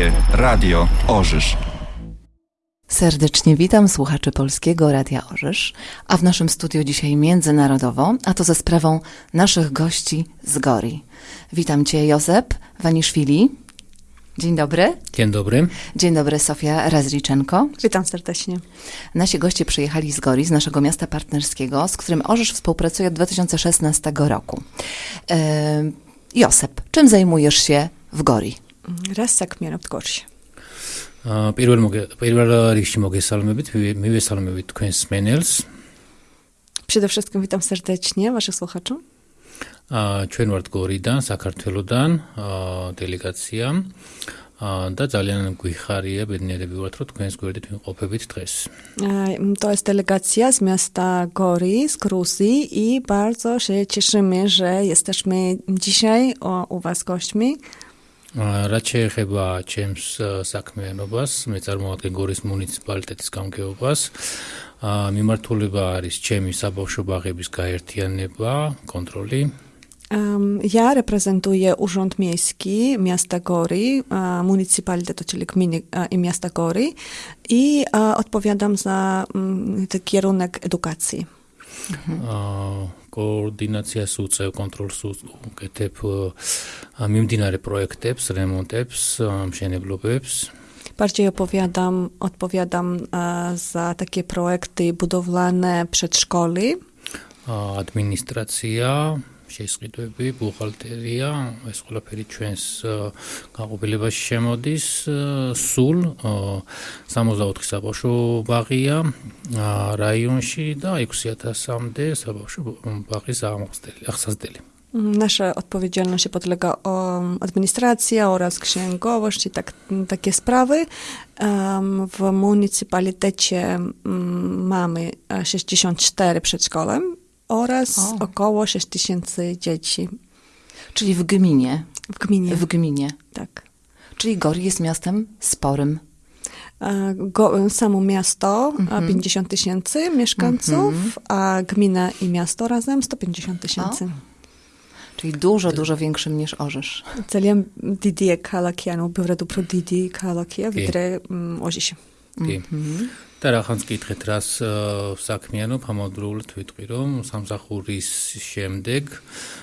Polskie Radio Orzysz. Serdecznie witam słuchaczy Polskiego Radia Orzysz, a w naszym studiu dzisiaj międzynarodowo, a to ze sprawą naszych gości z Gori. Witam Cię Józef Waniszwili. Dzień dobry. Dzień dobry. Dzień dobry Sofia Razriczenko. Witam serdecznie. Nasi goście przyjechali z Gori, z naszego miasta partnerskiego, z którym Orzysz współpracuje od 2016 roku. E, Józef, czym zajmujesz się w Gori? რასაკ მიანობთ გორში? აა პირველ პირველ რიგში მოგესალმებით, მივესალმებით თქვენს მენელს. Przede wszystkim witam serdecznie waszych słuchaczy. აა ჩვენ ვართ გორიდან, საქართველოსდან, აა დელეგაცია. აა და ძალიან გვიხარია, ბედნიერები ვართ, რომ თქვენს გვერდით ვიმყოფებით დღეს. E, To jest delegacja z miasta Gori, z Gruzji i bardzo się cieszymy, że jesteśmy dzisiaj o, u was gośćmi. რაც შეეხება ჩემს საქმიანობას, მე წარმოვადგენ გორის მუნიციპალიტეტის გამგეობას. აა მიმართულება არის ჩემი საბავშვო ბაღების გაერთიანება, კონტროლი. Miejski Miasta Gori, e, Municypalitetu, czyli gminy e, i miasta Gori i e, odpowiadam za mm, ten kierunek edukacji. აა კოორდინაციას უწევ კონტროლს უკეთებ აა, მიმდინარე პროექტებს, რემონტებს, აა, მშენებლობებს. Bardziej opowiadam, odpowiadam e, za takie projekty budowlane przedszkoli. აა, შესყიდვები, ბუღალტერია, ეს ყველაფერი ჩვენს გაყოფილებაში შემოდის. სულ აა, 64 საბავშვო ბაღია რაიონში და 6000-მდე საბავშვო ბაღის აღმოსდელი, administracja oraz księgowość i tak, takie sprawy. Em, W municypalitecie mm, mamy e, 64 przedszkolem oraz o. około 6 tysięcy dzieci. Czyli w gminie. W gminie. W gminie. Tak. Czyli Gori jest miastem sporym. Go, samo miasto 50 mhm. tysięcy mieszkańców, mhm. a gmina i miasto razem 150 tysięcy. Czyli dużo, dużo większym niż Orzysz. Celjem Didier Kalakianu, biorę dobro Didier Kalakia, widre mm, Ozisie. Mhm. და რახანს კითხეთ, რას საქმიანობ, ამავდროულად ვიტყვი, რომ სამსახურის შემდეგ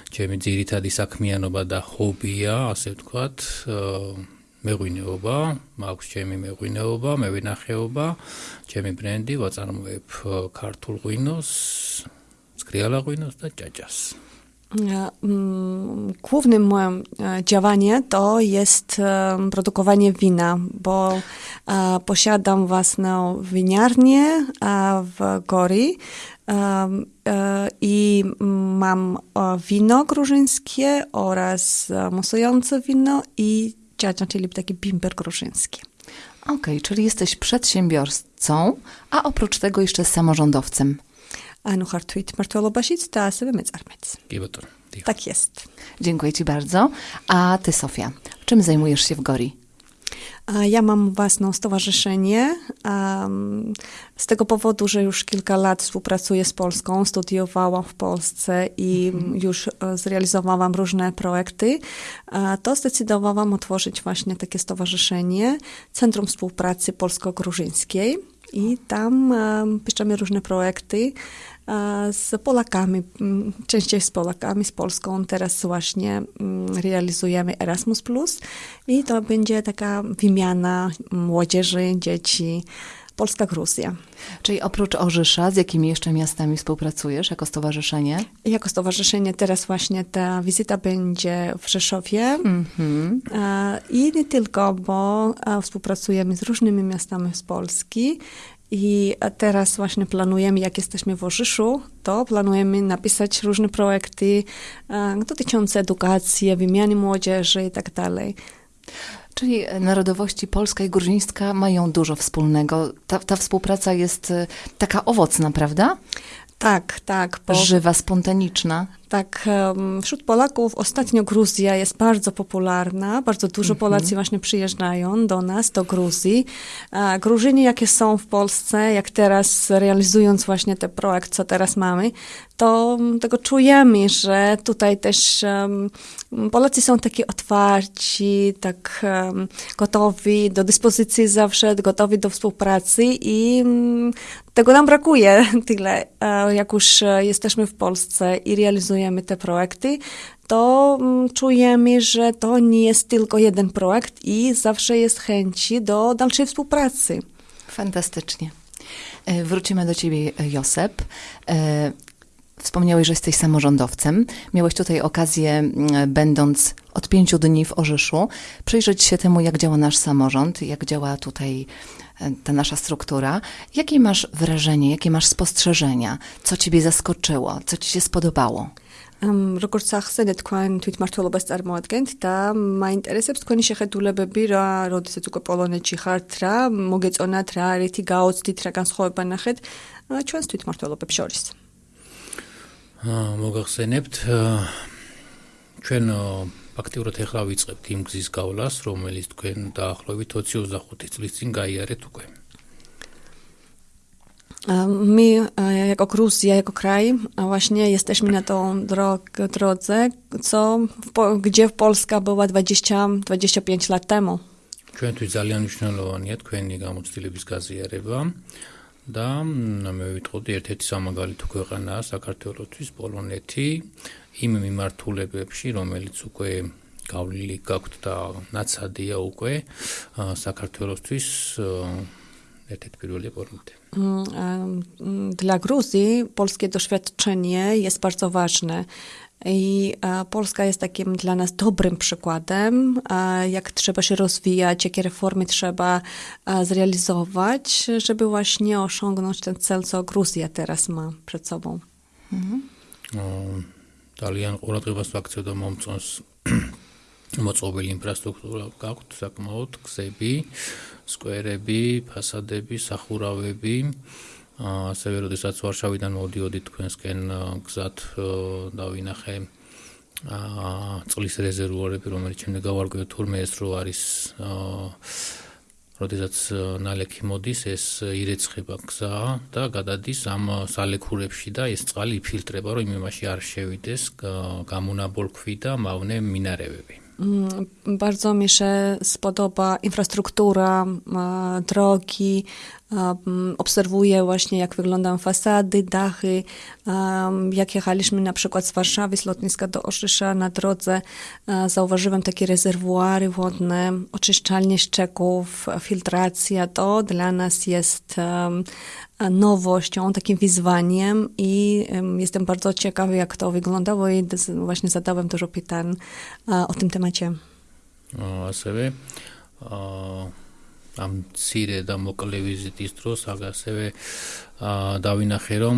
ჩემი ძირითადი საქმიანობა და ჰობია, ასე ვთქვათ, მეღვინეობა, მაქვს ჩემი მეღვინეობა, მევინახეობა, ჩემი ბრენდი, ვაწარმოებ ქართულ ღვინოს, სკრიალა ღვინოს და ჭაჭას. E, mm, Głównym moim e, działaniem to jest e, produkowanie wina, bo posiadam własną winiarnię w Gori i mam wino gruzińskie oraz musujące wino i ciacza, czyli taki bimber gruziński. Okej, czyli jesteś przedsiębiorcą, a oprócz tego jeszcze samorządowcem ანუ ხარ თვით მართლობაშიც და ასევე მეწარმეც. კი ბატონო. დიახ. Tak jest. Dziękuję Ci bardzo. A Ty, Sofia, czym zajmujesz się w Gori? A Ja mam własne stowarzyszenie. em, Z tego powodu, że już kilka lat współpracuję z Polską, studiowałam w Polsce i już e, zrealizowałam różne projekty, e, to zdecydowałam otworzyć właśnie takie stowarzyszenie Centrum Współpracy Polsko-Gruzińskiej. I tam em, piszemy różne projekty e, z Polakami, m, częściej z Polakami, z Polską. Teraz właśnie mm, realizujemy Erasmus i to będzie taka wymiana młodzieży, dzieci, Polska-Gruzja. Czyli oprócz Orzysza, z jakimi jeszcze miastami współpracujesz jako stowarzyszenie? Jako stowarzyszenie teraz właśnie ta wizyta będzie w Rzeszowie Mhm. e, i nie tylko, bo współpracujemy z różnymi miastami z Polski i teraz właśnie planujemy, jak jesteśmy w Orzyszu, to planujemy napisać różne projekty e, dotyczące edukacji, wymiany młodzieży i tak dalej. Czyli narodowości polska i gruzińska mają dużo wspólnego. Ta, ta współpraca jest e, taka owocna, prawda? Tak, tak, bo Żywa, spontaniczna. Tak, wśród Polaków ostatnio Gruzja jest bardzo popularna. Bardzo dużo Polacy właśnie przyjeżdżają do nas, do Gruzji. A Gruzyni, jakie są w Polsce, jak teraz realizując właśnie ten projekt, co teraz mamy, to mm, tego czujemy, że tutaj też Polacy są taki otwarci, tak gotowi do dyspozycji zawsze, gotowi do współpracy i mm, tego nam brakuje tyle. E, Jak już e, jesteśmy w Polsce i realizujemy te projekty, to mm, czujemy, że to nie jest tylko jeden projekt i zawsze jest chęci do dalszej współpracy. Fantastycznie. E, Wrócimy do ciebie, Josep. E, Wspomniałeś, że jesteś samorządowcem. Miałeś tutaj okazję, będąc od pięciu dni w Orzyszu, przyjrzeć się temu, jak działa nasz samorząd, jak działa tutaj e, ta nasza struktura. Jakie masz wrażenie, jakie masz spostrzeżenia? Co ciebie zaskoczyło? Co ci się spodobało? ამ როგორც ახსენე თქვენ თვითმართველობას წარმოადგენთ და მაინტერესებს თქვენი შეხედულებები რა, როდესაც უკვე პოლონეთში ხართ რა, მოგეწონათ რა, რითი გაოცდით რა განსხვავება ნახეთ ჩვენს თვითმართველობებს შორის. აა, მოგახსენებთ აა, ჩვენ აა, ფაქტიურად ეხლა ვიწყებთ იმ გზის გავლას, რომელიც თქვენ დაახლოებით 20-25 წლის წინ გაიარეთ უკვე. My, jako Gruzja, jako kraj, właśnie jesteśmy na tą drog, drodze, co w, gdzie Polska była 20-25 lat temu. ჩვენთვის ძალიან მნიშვნელოვანია თქვენი გამოცდილების გაზიარება და მე ვიტყოდი ერთ-ერთი სამაგალითო ქვეყანაა საქართველოსთვის პოლონეთი იმ მიმართულებებში, რომელიც უკვე გავლილი გაქვთ და ნაცადია უკვე საქართველოსთვის ერთ-ერთი პირველი პოლონეთი. dla Gruzji polskie doświadczenie jest bardzo ważne. I e, Polska jest takim dla nas dobrym przykładem, e, jak trzeba się rozwijać, jakie reformy trzeba e, zrealizować, żeby właśnie osiągnąć ten cel, co Gruzja teraz ma przed sobą. Mhm. Um, Italian uratywację domowcą მოწყობილი ინფრასტრუქტურა გაქვთ საკმაოდ გზები, სკვერები, ფასადები, სახურავები. ასევე როდესაც ვარშავიდან მოვდიოდი თქვენსკენ გზად დავინახე აა წყლის რეზერვუარები, რომელიც შემდეგ გავარკვიე თურმე ეს რო არის როდესაც ნალექი მოდის, ეს ირეცხება გზა და გადადის ამ სალექურებში და ეს წყალი იფილტრება, რომ იმ იმაში არ შევიდეს გამონაბოლქვი და მავნე მინარევები. Mm, Bardzo mi się spodoba infrastruktura, e, drogi obserwuję właśnie, jak wyglądają fasady, dachy. Jak jechaliśmy na przykład z Warszawy, z lotniska do Orzysza na drodze, e, zauważyłem takie rezerwuary wodne, oczyszczalnie ścieków, filtracja. To dla nas jest nowością, takim wyzwaniem i jestem bardzo ciekawy, jak to wyglądało. I właśnie zadałem dużo pytań e, o tym temacie. O sobie. O... ამ ცირე და მოკლე ვიზიტის დროს ასევე დავინახე რომ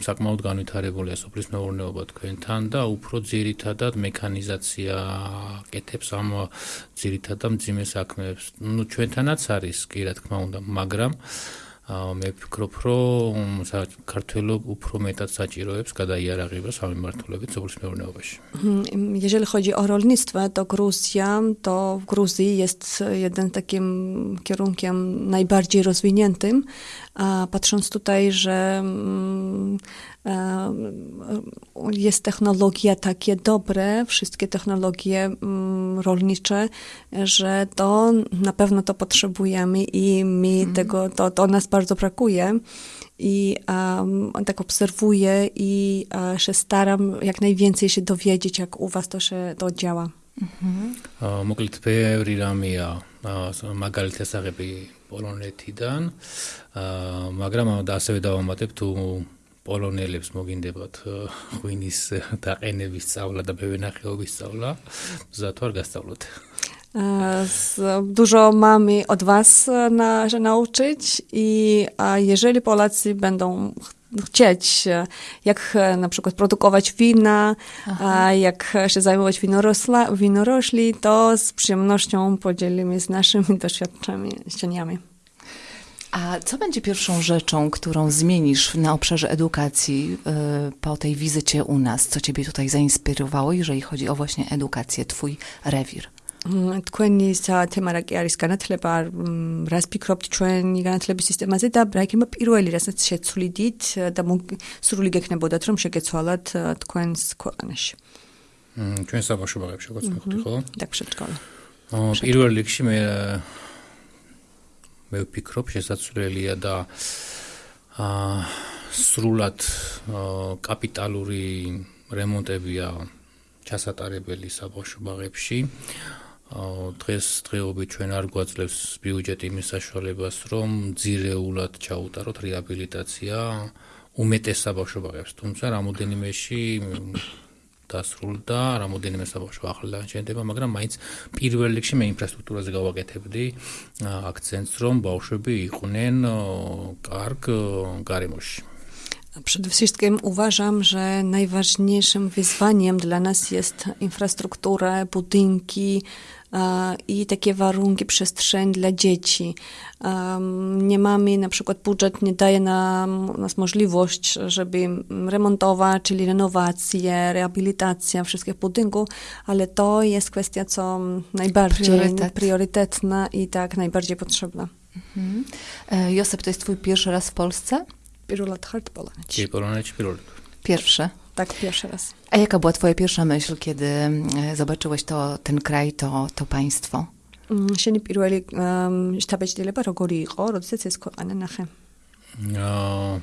საკმაოდ განვითარებულია სოფლის მეურნეობა თქვენთან და უფრო ძირითადად მექანიზაცია კეთებს ამ აა, ძირითად და მძიმე საქმეებს. ნუ ჩვენთანაც არის კი რა თქმა უნდა, მაგრამ მე ვფიქრობ, რომ საქართველო უფრო მეტად საჭიროებს გადაიარაღებას ამ მიმართულებით სოფლის მეურნეობაში. Mhm. Jeżeli chodzi o rolnictwo, to Gruzja, to w Gruzji jest jeden takim kierunkiem najbardziej rozwiniętym. patrząc tutaj, że mm, e, jest technologia takie dobre, wszystkie technologie mm, rolnicze, że to na pewno to potrzebujemy i mi mhm. tego, to, to nas bardzo brakuje i um, tak obserwuję i e, się staram jak najwięcej się dowiedzieć, jak u was to się to działa. Mm -hmm ბევრი რამეა აა, ს- მაგალითი ასაღები პოლონეთიდან აა, მაგრამ ამ და ასევე დავამატებ თუ პოლონელებს მოგინდებათ აა, ღვინის დაყენების სწავლა და ბევენახეობის სწავლა მზად ვარ გასწავლოთ E, Z, dużo mamy od was e, na, że nauczyć i a jeżeli Polacy będą ch- chcieć, e, jak e, na przykład produkować wina, a jak się zajmować winorosla, winorośli, to z przyjemnością podzielimy z naszymi doświadczeniami. A co będzie pierwszą rzeczą, którą zmienisz na obszarze edukacji y, po tej wizycie u nas? Co ciebie tutaj zainspirowało, jeżeli chodzi o właśnie edukację, twój rewir? თქვენი თემა კი არის განათლება, რას ფიქრობთ ჩვენი განათლების სისტემაზე და რა იქნება პირველი, რასაც შეცვლიდით და სრული გექნებოდათ, რომ შეგეცვალათ თქვენს ქვეყანაში. მ, ჩვენ საბავშვო ბაღებში როგორც მივხვდი ხო? და შეჭკოლა. აა, პირველ რიგში მე მე ვფიქრობ შესაძლებელია და აა სრულად კაპიტალური რემონტებია ჩასატარებელი საბავშვო ბაღებში. აა დღეს დღეობით ჩვენ არ გვაძლევს ბიუჯეტი იმის საშუალებას, რომ ძირეულად ჩაუტაროთ რეაბილიტაცია უმეტეს საბავშვო ბაღებს, თუმცა რამოდენიმეში დასრულდა, რამოდენიმე საბავშვო ახლა შენდება, მაგრამ მაინც პირველ რიგში მე ინფრასტრუქტურაზე გავაკეთებდი აქცენტს, რომ ბავშვები იყვნენ კარგ გარემოში. Przede wszystkim uważam, że najważniejszym wyzwaniem dla nas jest infrastruktura, budynki i takie warunki, przestrzeń dla dzieci. Nie mamy, na przykład budżet nie daje nam nas możliwość, żeby remontować, czyli renowacje, rehabilitacja wszystkich budynków, ale to jest kwestia, co najbardziej Priorytet. priorytetna i tak najbardziej potrzebna. Mhm. E, Josep, to jest twój pierwszy raz w Polsce? Pirulat Hartpolać. Pirulat Pirulat. Pierwsze. Tak, pierwszy raz. A jaka była twoja pierwsza myśl, kiedy e, zobaczyłeś to, ten kraj, to, to państwo? მ, შენი პირველი შთაბეჭდილება როგორი იყო, როდესაც ეს ქვეყანა ნახე? აა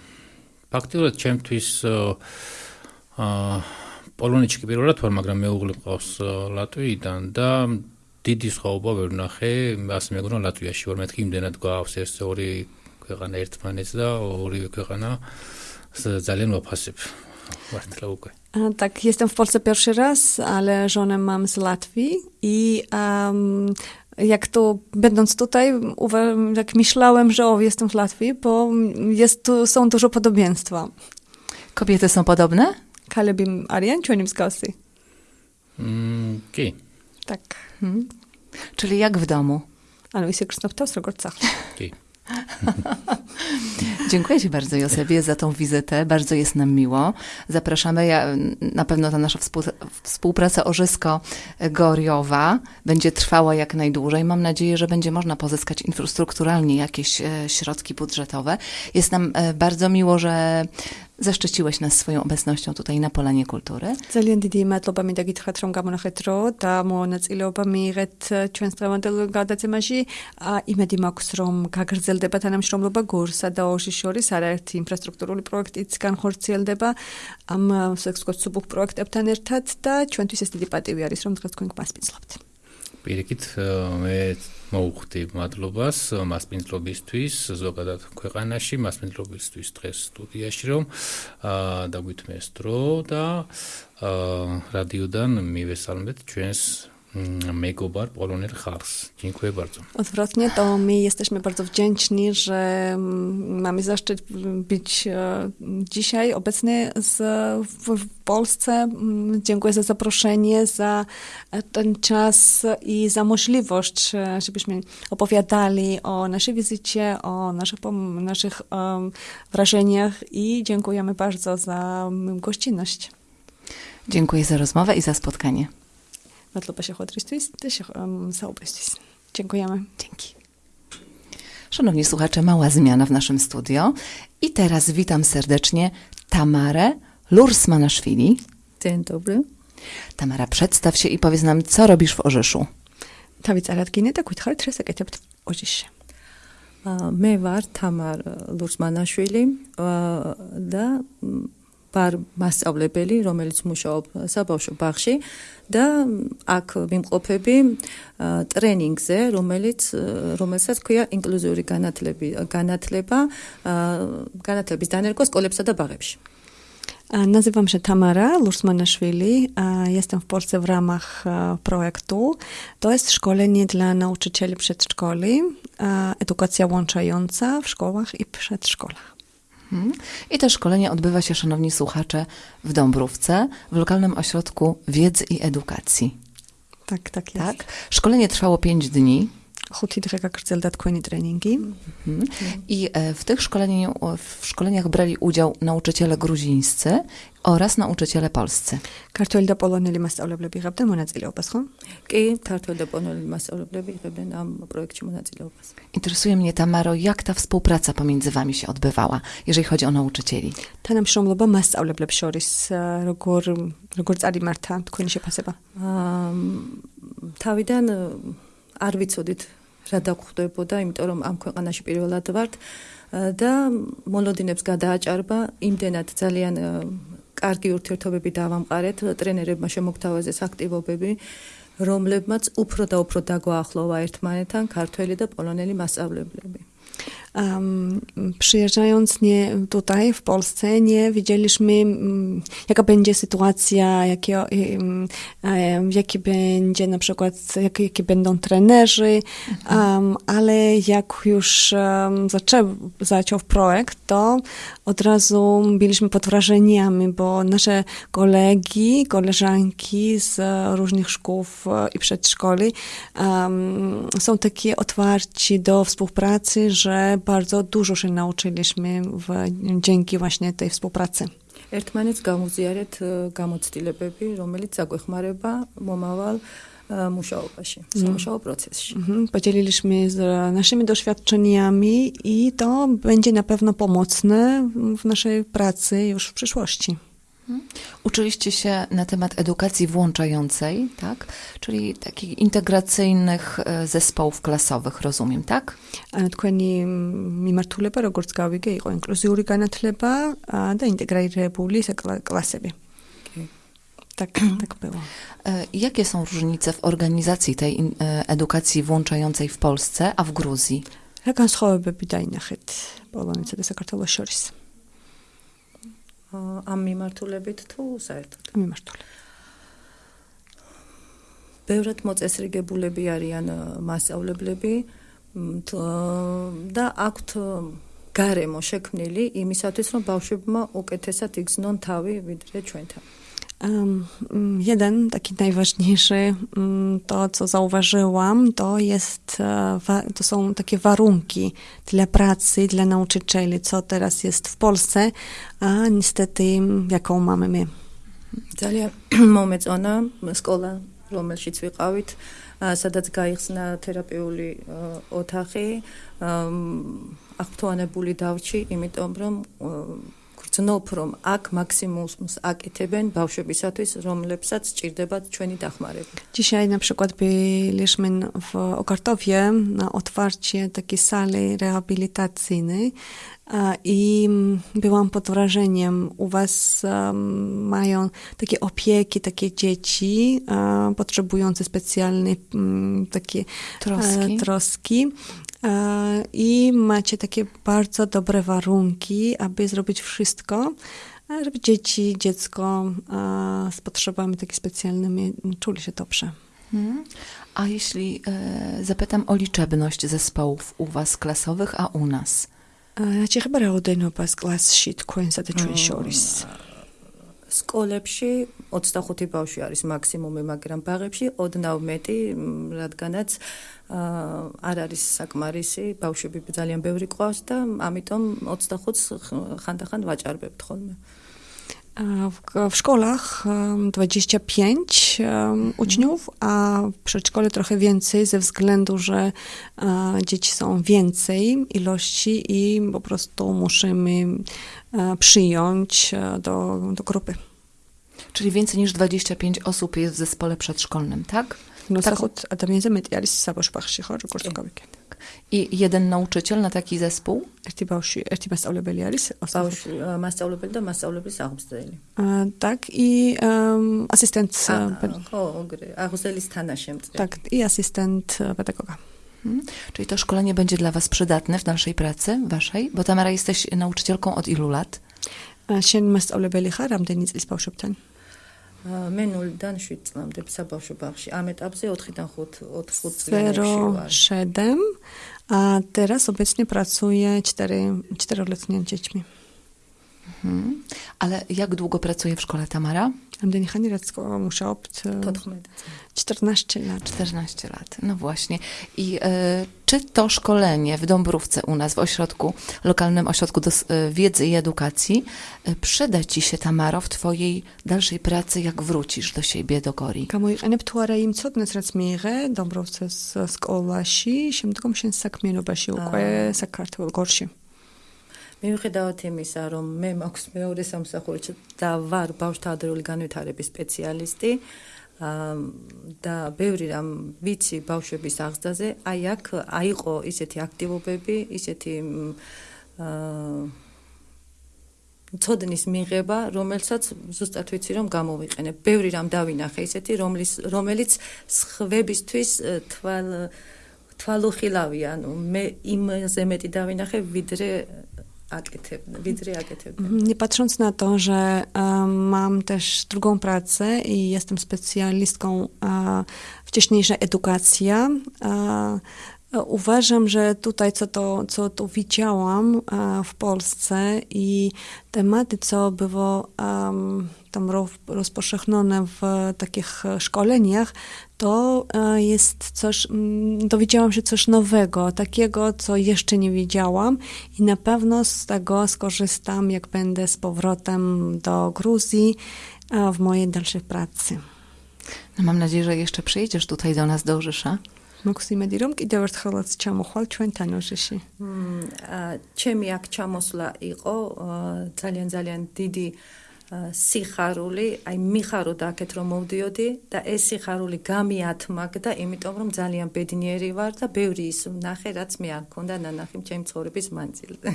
ფაქტიურად ჩემთვის აა, პოლონეთში კი პირველად ვარ, მაგრამ მეუღლე მყავს ლატვიიდან და დიდი სხვაობა ვერ ნახე, ასე მეგონა ლატვიაში ვარ, მეთქი იმდენად გვაქვს ეს ორი ქვეყანა ერთმანეთს და ორივე ქვეყანა ძალიან ვაფასებ. Bardzo długo. Tak, jestem w Polsce pierwszy raz, ale żonę mam z Latwii i um, jak to będąc tutaj, jak myślałem, że o, jestem z Latwii, bo jest tu, są dużo podobieństwa. Kobiety są podobne? Kalebim Arian, czy nim z Gosy? Tak. Hmm. Czyli jak w domu? Ale się Krzysztof Tosrogorcach. Okay. Dziękuję Ci bardzo, Józefie, za tą wizytę. Bardzo jest nam miło. Zapraszamy. Ja, na pewno ta nasza współ, współpraca Orzysko-Goriowa będzie trwała jak najdłużej. Mam nadzieję, że będzie można pozyskać infrastrukturalnie jakieś e, środki budżetowe. Jest nam e, bardzo miło, że zaszczyciłeś nas swoją obecnością tutaj na Polanie Kultury. ძალიან დიდი მადლობა მინდა გითხრათ, რომ გამონახეთ დრო და მონაწილეობა მიიღეთ ჩვენს დღევანდელ გადაცემაში. იმედი მაქვს, რომ გაგრძელდება თანამშრომლობა გურსა და ორში შორის არაერთი ინფრასტრუქტურული პროექტიც განხორციელდება ამ სექსკოცუბუხ პროექტებთან ერთად და ჩვენთვის ეს დიდი პატივი არის, რომ დღეს თქვენ გვასპინძლობთ. პირიქით მე მოუხდი მადლობას მასპინძლობისთვის ზოგადად ქვეყანაში მასპინძლობისთვის დღეს სტუდიაში რომ დაგვითმეს დრო და რადიოდან მივესალმეთ ჩვენს Mm, makeover Poloner Hars. Dziękuję bardzo. Odwrotnie, to my jesteśmy bardzo wdzięczni, że mm, mamy zaszczyt być e, dzisiaj obecny z, w, w Polsce. Mm, dziękuję za zaproszenie, za e, ten czas i za możliwość, e, żebyśmy opowiadali o naszej wizycie, o naszych, naszych um, wrażeniach i dziękujemy bardzo za gościnność. Dziękuję za rozmowę i za spotkanie მადლობა შეხვედრისთვის და შეხ- ემ, საუბრისთვის. Dziękujemy. Dzięki. Szanowni słuchacze, mała zmiana w naszym studio. I teraz witam serdecznie Tamarę Lursmanaszwili. Dzień dobry. Tamara, przedstaw się i powiedz nam, co robisz w Orzyszu. თავი წარადგინე და გითხარით რა საკეთებთ ოჯიშში. აა, მე ვარ თამარ ლურსმანაშვილი აა, და ვარ მასწავლებელი, რომელიც მუშაობს საბავშვო ბაღში და აქ ვიმყოფები ტრენინგზე, რომელიც რომელსაც ქვია ინკლუზიური განათლება აა, განათლების დანერგვა სკოლებსა და ბაღებში. Lursmanaszwili. a Jestem w Polsce w ramach e, projektu. To jest szkolenie dla nauczycieli przedszkoli, e, edukacja łączająca w szkołach i przedszkolach. Mhm. I to szkolenie odbywa się, szanowni słuchacze, w Dąbrówce, w lokalnym ośrodku wiedzy i edukacji. Tak, tak jest. Tak? Szkolenie trwało pięć dni. Hultidrega tak Grzdeldat Kweni Treningi. Mhm. Mhm. I e, w tych szkoleniu, w szkoleniach brali udział nauczyciele gruzińscy oraz nauczyciele polscy. Kartolda poloneli masauleble biegabden monadzilobaską. I kartolda poloneli masauleble biegabden nam projekcie monadzilobas. Interesuje mnie, Tamaro, jak ta współpraca pomiędzy wami się odbywała, jeżeli chodzi o nauczycieli? Ta nam e, się szomloba masauleble pszoris rogor rogor zari marta, tylko nie się paseba. Um, Tawiden არ ვიცოდით რა დაგხვდებოდა, იმიტომ რომ ამ ქვეყანაში პირველად ვართ და მოლოდინებს გადააჭარბა იმდენად ძალიან კარგი ურთიერთობები დავამყარეთ ტრენერებმა შემოგთავაზეს აქტივობები რომლებმაც უფრო და უფრო დაგვაახლოვა ერთმანეთთან ქართველი და პოლონელი მასწავლებლები. Um, przyjeżdżając nie tutaj w Polsce, nie wiedzieliśmy, mm, jaka będzie sytuacja, jakie, um, um, jaki będzie na przykład, jak, jakie będą trenerzy, um, ale jak już um, zaczął, zaczął projekt, to od razu byliśmy pod wrażeniami, bo nasze kolegi, koleżanki z różnych szkół e, i przedszkoli um, są takie otwarci do współpracy, że bardzo dużo się nauczyliśmy w, dzięki właśnie tej współpracy. ერთმანეთს გამუზიარეთ ა, გამოცდილებები, რომელიც აგვეხმარება მომავალ ა, მუშაობაში, სამუშაო პროცესში. Mhm, Podzieliliśmy z naszymi doświadczeniami i to będzie na pewno pomocne w naszej pracy już w przyszłości. Uczyliście się na temat edukacji włączającej, tak? Czyli takich integracyjnych e, zespołów klasowych, rozumiem, tak? ანუ თქვენი მიმართულება როგორც გავიგე იყო ინკლუზიური განათლება ა, და ინტეგრირებული საკლა- კლასები. კი. Tak, tak było. E, Jakie są różnice w organizacji tej in- e, edukacji włączającej w Polsce, a w Gruzji? რა განსხვავებები დაინახეთ პოლონეთსა და საქართველოს შორის? ამ მიმართულებით თუ საერთოდ მიმართული. ბევრად მოწესრიგებულები არიან ა, მასწავლებლები მ, თო- და აქვთ გარემო შექმნილი იმისათვის რომ ბავშვებმა უკეთესად იგრძნონ თავი ვიდრე ჩვენთან. Um, mm, jeden taki najważniejszy, mm, to co zauważyłam, to jest, e, wa- to są takie warunki dla pracy, dla nauczycieli, co teraz jest w Polsce, a niestety jaką mamy my. ძალიან მომეწონა სკოლა რომელშიც ვიყავით ა, სადაც გაიხსნა თერაპიული ა, ოთახი ამ, აქტუანებული დავჭი იმიტომ რომ ა, გრძნობ რომ აქ მაქსიმუმს აკეთებენ ბავშვებისათვის რომლებსაც ჭირდებათ ჩვენი დახმარება Dzisiaj na przykład byliśmy n- w Okartowie na otwarcie takiej sali rehabilitacyjnej a, i mm, byłam pod wrażeniem. U was em, mają takie opieki, takie dzieci e, potrzebujące specjalnej mm, takie Troski. e, troski. i macie takie bardzo dobre warunki, aby zrobić wszystko, żeby dzieci, dziecko z potrzebami takimi specjalnymi no, czuli się dobrze. Hmm. A jeśli e, zapytam o liczebność zespołów u Was klasowych, a u nas? Znaczy, chyba raudenopas glas shit, końca te czujesz სკოლებში 25 ბავშვი არის მაქსიმუმი, მაგრამ ბაღებში ოდნავ მეტი, მ, რადგანაც ა, არ არის საკმარისი, ბავშვები ძალიან ბევრი ყავს და ამიტომ 25-ს ხ- ხანდახან ვაჭარბებთ ხოლმე. A W, w szkołach em, 25 em, uczniów, a w przedszkole trochę więcej ze względu, że e, dzieci są więcej ilości i po prostu musimy e, E, przyjąć e, do, do grupy. Czyli więcej niż 25 osób jest w zespole przedszkolnym, tak? No tak. zachód adamiezemyt jaris saboszpach sichor, kurczakowik. I jeden nauczyciel na taki zespół? Erti mas aulebel jaris? Mas aulebel Tak, i asystent... A, a, a, a, a, a, a, a, a, Mhm. Czyli to szkolenie będzie dla was przydatne w dalszej pracy waszej? Bo Tamara jesteś nauczycielką od ilu lat? A, შენ მასწავლებელი ხარ რამდენი წლის ბავშვებთან? ა, მე 0-დან 7 წლამდე საბავშვო ბაღში. ამ ეტაპზე 4-დან 5 4 წლებში ვარ. 0,7, a teraz obecnie pracuję 4, 4-letnimi dziećmi. Mhm. Ale jak długo pracuje w szkole Tamara? Będę niechaniracko muszę obć 14 lat. 14 lat, no właśnie. I y, czy to szkolenie w Dąbrówce u nas, w ośrodku, lokalnym ośrodku y, wiedzy i edukacji, y, przyda Ci się, Tamaro, w Twojej dalszej pracy, jak wrócisz do siebie, do Gori? Kamuj, a neptuara im cudne zracmire, Dąbrówce z szkoła, się, się tylko się sakmielu, bo się. მიუხედავად იმისა, რომ მე მაქვს მეორე სამსახური და ვარ ბავშვთა ადრეული განვითარების სპეციალისტი, და ბევრი რამ ვიცი ბავშვების აღზრდაზე, აი აქ აიყო ისეთი აქტივობები, ისეთი აა ცოდნის მიღება, რომელსაც ზუსტად ვიცი რომ გამოვიყენებ. ბევრი რამ დავინახე ისეთი, რომლის რომელიც სხვებისთვის თვალ თვალუხილავი, ანუ მე იმაზე მეტი დავინახე, wydre aketywne, wydry aketywne. Nie patrząc na to, że um, mam też drugą pracę i jestem specjalistką uh, wcześniejsza edukacja, uh, Uważam, że tutaj, co to, co to widziałam w Polsce i tematy, co było um, tam rozpowszechnione w takich szkoleniach, to e, jest coś, mm, dowiedziałam się coś nowego, takiego, co jeszcze nie wiedziałam i na pewno z tego skorzystam, jak będę z powrotem do Gruzji w mojej dalszej pracy. No mam nadzieję, że jeszcze przyjedziesz tutaj do nas do Orzysza. მოგვსიმედი რომ კიდევ ერთხელაც ჩამოხვალ ჩვენთან ოშიში. ჩემი აქ ჩამოსვლა იყო ძალიან ძალიან დიდი სიხარული, აი მიხაროდა აქეთ რომ მოვდიოდი და ეს სიხარული გამიათმაგდა, იმიტომ რომ ძალიან ბედნიერი ვარ და ბევრი ის ნახე, რაც მე არ მქონდა ნანახი ჩემი ცხოვრების მანძილზე.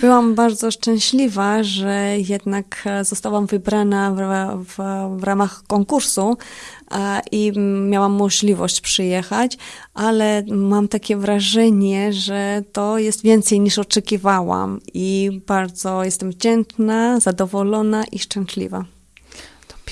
Byłam bardzo szczęśliwa, że jednak zostałam wybrana w, w, w ramach konkursu i miałam możliwość przyjechać, ale mam takie wrażenie, że to jest więcej niż oczekiwałam i bardzo jestem wdzięczna, zadowolona i szczęśliwa.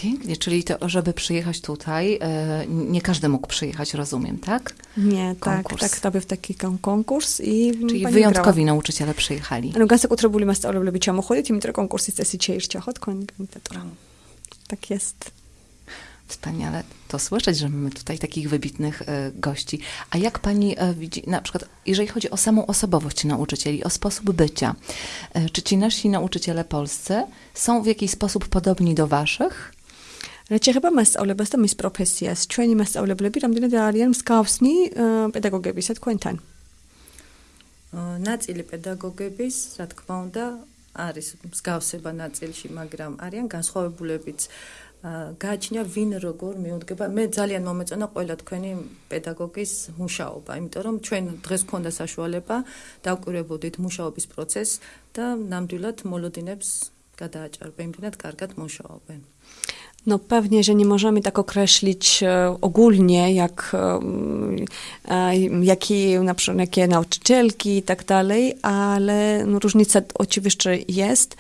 Pięknie, czyli to, żeby przyjechać tutaj, e, nie każdy mógł przyjechać, rozumiem, tak? Nie, konkurs. tak, tak, to był taki konkurs i Czyli wyjątkowi grała. nauczyciele przyjechali. No, gasek utrzebuli mastarole lubi cię chodzić i mi konkurs jest esi ciejszcia chod Tak jest. Wspaniale to słyszeć, że mamy tutaj takich wybitnych e, gości. A jak pani e, widzi, na przykład, jeżeli chodzi o samą osobowość nauczycieli, o sposób bycia, czy ci nasi nauczyciele polscy są w jakiś sposób podobni do waszych? რაც შეეხება მასწავლებლებს და მის პროფესიას, ჩვენი მასწავლებლები რამდენად არიან მსგავსნი პედაგოგებისა თქვენთან? ნაწილი პედაგოგების, რა თქმა უნდა, არის მსგავსება ნაწილში, მაგრამ არიან განსხვავებულებიც. გააჩნია ვინ როგორ მიუდგება. მე ძალიან მომეწონა ყველა თქვენი პედაგოგის მუშაობა, იმიტომ რომ ჩვენ დღეს გქონდა საშუალება დავკვირვებოდით mუშაობის პროცესს და ნამდვილად მოლოდინებს გადააჭარბე, იმდენად კარგად მუშაობენ. No pewnie, że nie możemy tak określić e, ogólnie, jak, e, e, jaki, na przykład, jakie nauczycielki i tak dalej, ale no, różnica oczywiście jest.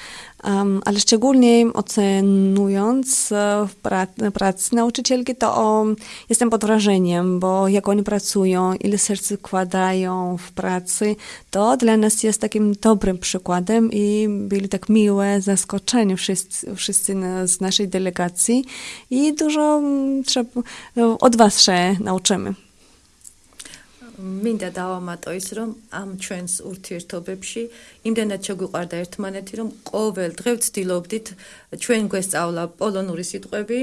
Ale szczególnie ocenując e, pra- pracę nauczycielki, to jestem pod wrażeniem, bo jak oni pracują, ile serc wkładają w pracy, to dla nas jest takim dobrym przykładem i byli tak miłe zaskoczeni wszyscy, wszyscy z naszej delegacji i dużo trzeba, od was się nauczymy. მინდა დავამატო ის, რომ ამ ჩვენს ურთიერთობებში იმდენად შეგვიყვარდა ერთმანეთი, რომ ყოველ დღე ვცდილობდით ჩვენ გვესწავლა პოლონური სიტყვები,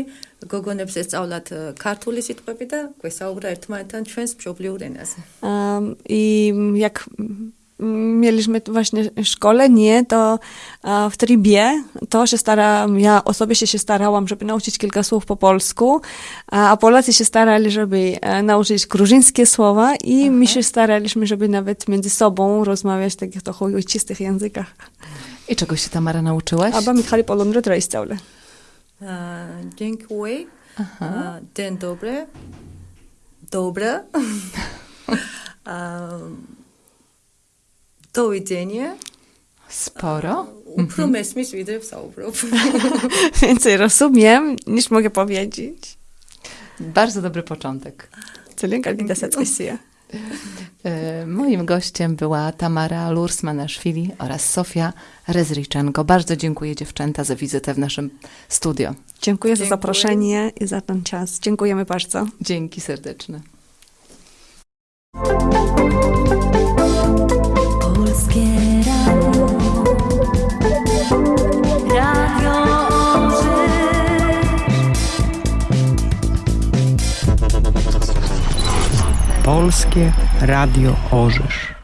გოგონებს ესწავლათ ქართული სიტყვები და გვესაუბრა ერთმანეთთან ჩვენს მშობლიურ ენაზე. აა jak mieliśmy właśnie szkolenie, to w tribie to się starałam, ja osobiście się starałam, żeby nauczyć kilka słów po polsku, a Polacy się starali, żeby e, nauczyć gruzińskie słowa i Aha. my się staraliśmy, żeby nawet między sobą rozmawiać w takich trochę ojczystych językach. I czego się Tamara nauczyłaś? Aba Michali Polonry Trajstaule. Dziękuję. Dzień dobry. Dobre. Do widzenia. Sporo. E, Promyśl mhm. widzę w Więcej rozumiem niż mogę powiedzieć. Bardzo dobry początek. Celinka Gidasecka e, Moim gościem była Tamara Lursmanaszwili oraz Sofia Rezriczenko. Bardzo dziękuję dziewczęta za wizytę w naszym studio. Dziękuję, dziękuję za zaproszenie i za ten czas. Dziękujemy bardzo. Dzięki serdeczne. Polskie Radio Orzysz.